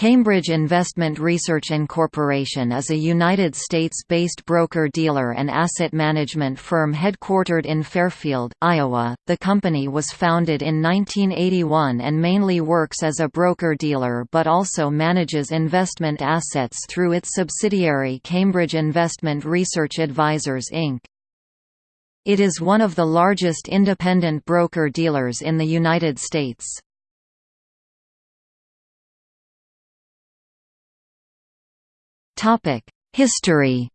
Cambridge Investment Research Incorporation is a United States-based broker-dealer and asset management firm headquartered in Fairfield, Iowa. The company was founded in 1981 and mainly works as a broker-dealer but also manages investment assets through its subsidiary Cambridge Investment Research Advisors Inc. It is one of the largest independent broker-dealers in the United States. History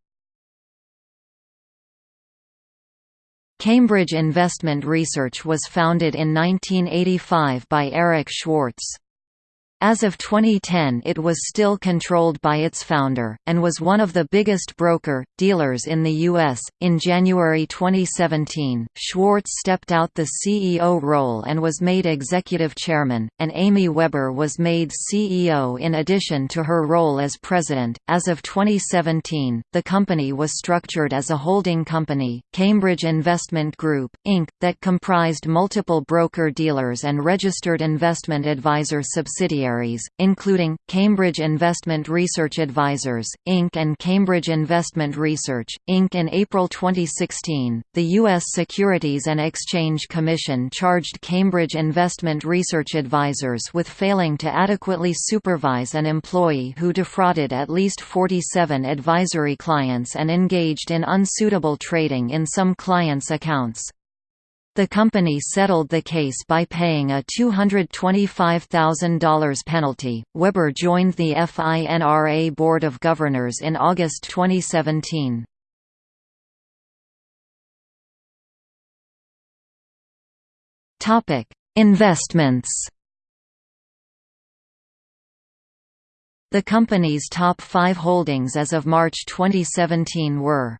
Cambridge Investment Research was founded in 1985 by Eric Schwartz. As of 2010 it was still controlled by its founder, and was one of the biggest broker, dealers in the U.S. In January 2017, Schwartz stepped out the CEO role and was made executive chairman, and Amy Webber was made CEO in addition to her role as president. As of 2017, the company was structured as a holding company, Cambridge Investment Group, Inc., that comprised multiple broker-dealers and registered investment advisor subsidiaries subsidiaries, including, Cambridge Investment Research Advisors, Inc. and Cambridge Investment Research, Inc. In April 2016, the U.S. Securities and Exchange Commission charged Cambridge Investment Research Advisors with failing to adequately supervise an employee who defrauded at least 47 advisory clients and engaged in unsuitable trading in some clients' accounts. The company settled the case by paying a $225,000 penalty. Webber joined the FINRA Board of Governors in August 2017. Topic: Investments. The company's top 5 holdings as of March 2017 were